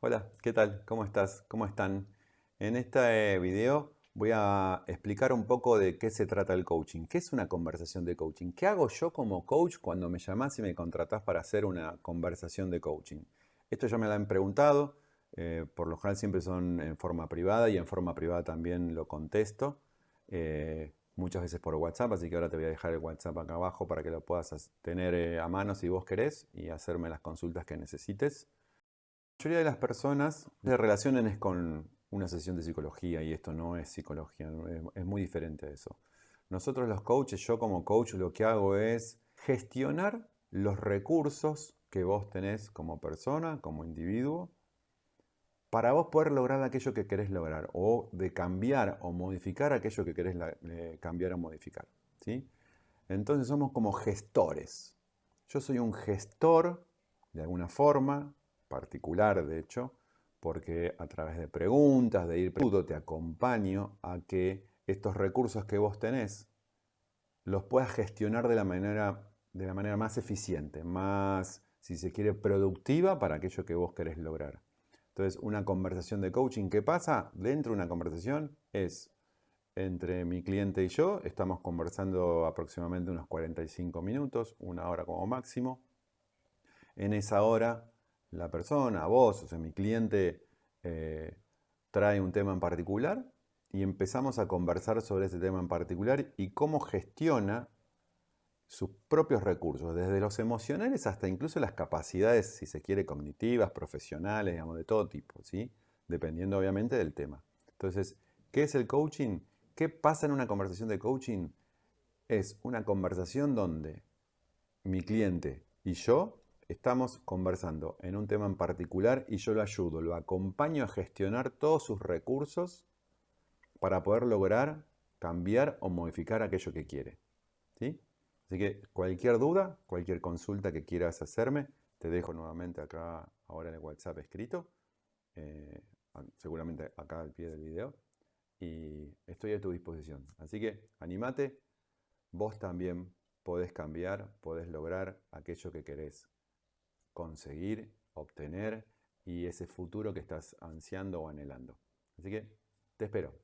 Hola, ¿qué tal? ¿Cómo estás? ¿Cómo están? En este video voy a explicar un poco de qué se trata el coaching. ¿Qué es una conversación de coaching? ¿Qué hago yo como coach cuando me llamás y me contratás para hacer una conversación de coaching? Esto ya me lo han preguntado. Eh, por lo general siempre son en forma privada y en forma privada también lo contesto. Eh, muchas veces por WhatsApp, así que ahora te voy a dejar el WhatsApp acá abajo para que lo puedas tener eh, a mano si vos querés y hacerme las consultas que necesites. La mayoría de las personas se relacionan es con una sesión de psicología y esto no es psicología, es, muy diferente a eso. Nosotros los coaches, yo como coach lo que hago es gestionar los recursos que vos tenés como persona, como individuo, para vos poder lograr aquello que querés lograr o de cambiar o modificar aquello que querés eh, cambiar o modificar. ¿sí? Entonces somos como gestores. Yo soy un gestor de alguna forma, particular de hecho, porque a través de preguntas, de ir preguntando, te acompaño a que estos recursos que vos tenés los puedas gestionar de la manera, de la manera más eficiente, más, si se quiere, productiva para aquello que vos querés lograr. Entonces, una conversación de coaching, ¿qué pasa? Dentro de una conversación es entre mi cliente y yo, estamos conversando aproximadamente unos 45 minutos, una hora como máximo. En esa hora la persona, vos, o sea, mi cliente eh, trae un tema en particular y empezamos a conversar sobre ese tema en particular y cómo gestiona sus propios recursos, desde los emocionales hasta incluso las capacidades, si se quiere, cognitivas, profesionales, digamos, de todo tipo, ¿sí? Dependiendo obviamente del tema. Entonces, ¿qué es el coaching? ¿Qué pasa en una conversación de coaching? Es una conversación donde mi cliente y yo estamos conversando en un tema en particular y yo lo ayudo, lo acompaño a gestionar todos sus recursos para poder lograr cambiar o modificar aquello que quiere. ¿sí? Así que cualquier duda, cualquier consulta que quieras hacerme, te dejo nuevamente acá ahora en el WhatsApp escrito, eh, seguramente acá al pie del video, y estoy a tu disposición. Así que animate, vos también podés cambiar, podés lograr aquello que querés conseguir, obtener y ese futuro que estás ansiando o anhelando. Así que te espero.